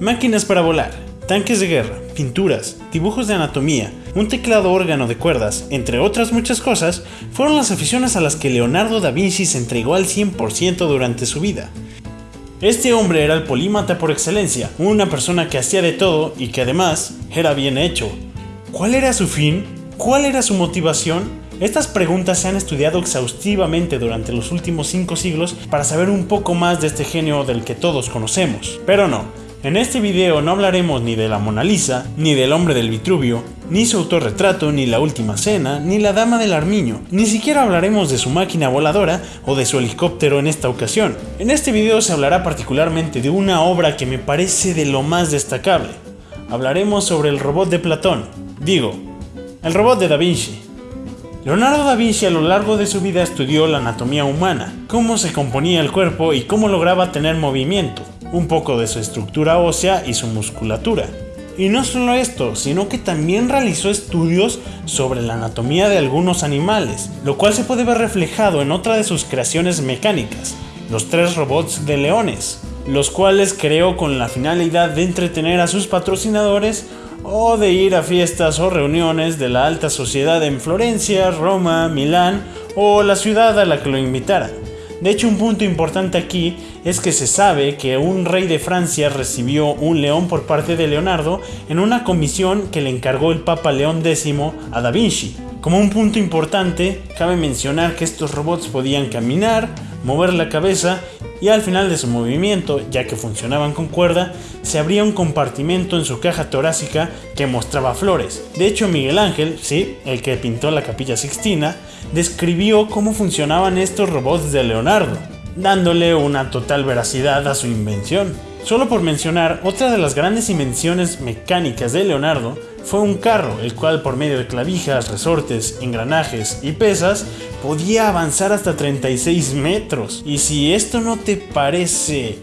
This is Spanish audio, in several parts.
Máquinas para volar, tanques de guerra, pinturas, dibujos de anatomía, un teclado órgano de cuerdas, entre otras muchas cosas, fueron las aficiones a las que Leonardo da Vinci se entregó al 100% durante su vida. Este hombre era el polímata por excelencia, una persona que hacía de todo y que además era bien hecho. ¿Cuál era su fin? ¿Cuál era su motivación? Estas preguntas se han estudiado exhaustivamente durante los últimos 5 siglos para saber un poco más de este genio del que todos conocemos. Pero no, en este video no hablaremos ni de la Mona Lisa, ni del hombre del Vitruvio, ni su autorretrato, ni la última cena, ni la dama del armiño, ni siquiera hablaremos de su máquina voladora o de su helicóptero en esta ocasión. En este video se hablará particularmente de una obra que me parece de lo más destacable. Hablaremos sobre el robot de Platón, digo, el robot de Da Vinci. Leonardo da Vinci a lo largo de su vida estudió la anatomía humana, cómo se componía el cuerpo y cómo lograba tener movimiento, un poco de su estructura ósea y su musculatura. Y no solo esto, sino que también realizó estudios sobre la anatomía de algunos animales, lo cual se puede ver reflejado en otra de sus creaciones mecánicas, los tres robots de leones, los cuales creó con la finalidad de entretener a sus patrocinadores o de ir a fiestas o reuniones de la alta sociedad en Florencia, Roma, Milán o la ciudad a la que lo invitara. De hecho, un punto importante aquí es que se sabe que un rey de Francia recibió un león por parte de Leonardo en una comisión que le encargó el Papa León X a Da Vinci. Como un punto importante, cabe mencionar que estos robots podían caminar, mover la cabeza y al final de su movimiento, ya que funcionaban con cuerda, se abría un compartimento en su caja torácica que mostraba flores. De hecho, Miguel Ángel, sí, el que pintó la capilla Sixtina, describió cómo funcionaban estos robots de Leonardo, dándole una total veracidad a su invención. Solo por mencionar, otra de las grandes invenciones mecánicas de Leonardo fue un carro, el cual por medio de clavijas, resortes, engranajes y pesas podía avanzar hasta 36 metros. Y si esto no te parece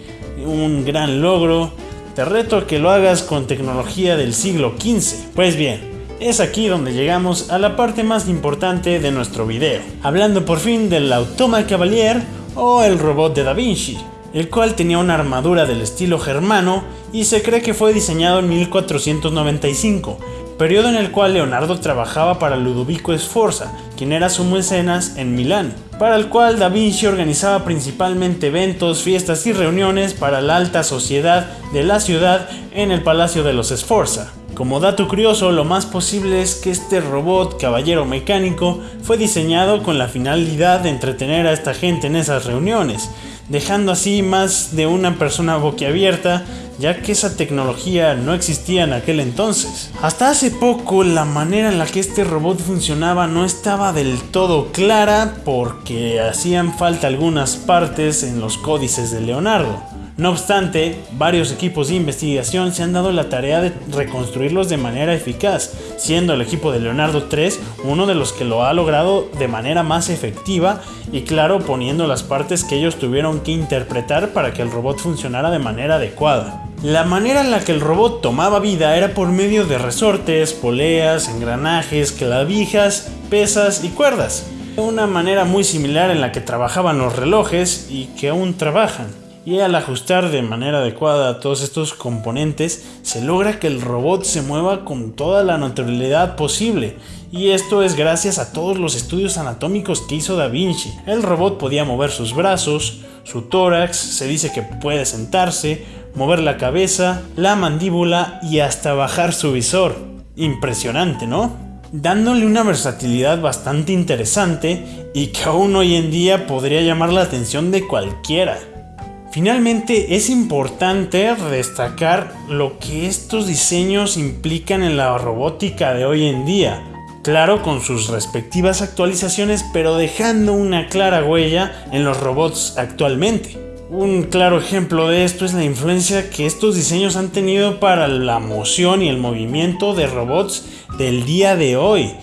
un gran logro, te reto a que lo hagas con tecnología del siglo XV. Pues bien, es aquí donde llegamos a la parte más importante de nuestro video, hablando por fin del Automa Cavalier o el robot de Da Vinci, el cual tenía una armadura del estilo germano y se cree que fue diseñado en 1495, periodo en el cual Leonardo trabajaba para Ludovico Sforza, quien era su mecenas en Milán, para el cual Da Vinci organizaba principalmente eventos, fiestas y reuniones para la alta sociedad de la ciudad en el Palacio de los Sforza. Como dato curioso, lo más posible es que este robot caballero mecánico fue diseñado con la finalidad de entretener a esta gente en esas reuniones, dejando así más de una persona boquiabierta ya que esa tecnología no existía en aquel entonces. Hasta hace poco la manera en la que este robot funcionaba no estaba del todo clara porque hacían falta algunas partes en los códices de Leonardo. No obstante, varios equipos de investigación se han dado la tarea de reconstruirlos de manera eficaz, siendo el equipo de Leonardo 3 uno de los que lo ha logrado de manera más efectiva y claro poniendo las partes que ellos tuvieron que interpretar para que el robot funcionara de manera adecuada. La manera en la que el robot tomaba vida era por medio de resortes, poleas, engranajes, clavijas, pesas y cuerdas. Una manera muy similar en la que trabajaban los relojes y que aún trabajan y al ajustar de manera adecuada todos estos componentes se logra que el robot se mueva con toda la naturalidad posible y esto es gracias a todos los estudios anatómicos que hizo Da Vinci. El robot podía mover sus brazos, su tórax, se dice que puede sentarse, mover la cabeza, la mandíbula y hasta bajar su visor. Impresionante, ¿no? Dándole una versatilidad bastante interesante y que aún hoy en día podría llamar la atención de cualquiera. Finalmente es importante destacar lo que estos diseños implican en la robótica de hoy en día. Claro, con sus respectivas actualizaciones, pero dejando una clara huella en los robots actualmente. Un claro ejemplo de esto es la influencia que estos diseños han tenido para la moción y el movimiento de robots del día de hoy.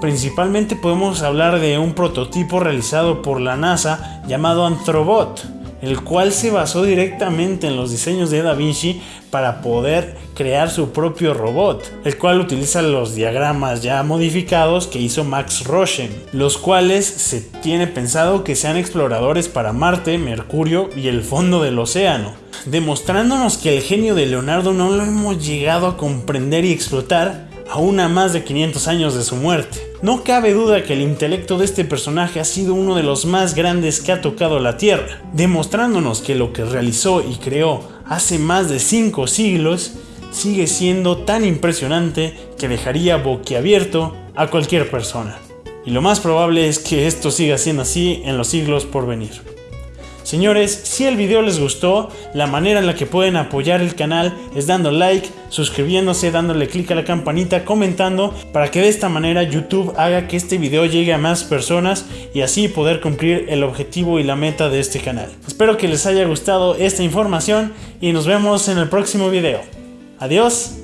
Principalmente podemos hablar de un prototipo realizado por la NASA llamado Anthrobot el cual se basó directamente en los diseños de Da Vinci para poder crear su propio robot, el cual utiliza los diagramas ya modificados que hizo Max Rochen, los cuales se tiene pensado que sean exploradores para Marte, Mercurio y el fondo del océano, demostrándonos que el genio de Leonardo no lo hemos llegado a comprender y explotar aún a más de 500 años de su muerte. No cabe duda que el intelecto de este personaje ha sido uno de los más grandes que ha tocado la Tierra, demostrándonos que lo que realizó y creó hace más de 5 siglos sigue siendo tan impresionante que dejaría boquiabierto a cualquier persona. Y lo más probable es que esto siga siendo así en los siglos por venir. Señores, si el video les gustó, la manera en la que pueden apoyar el canal es dando like, suscribiéndose, dándole clic a la campanita, comentando, para que de esta manera YouTube haga que este video llegue a más personas y así poder cumplir el objetivo y la meta de este canal. Espero que les haya gustado esta información y nos vemos en el próximo video. Adiós.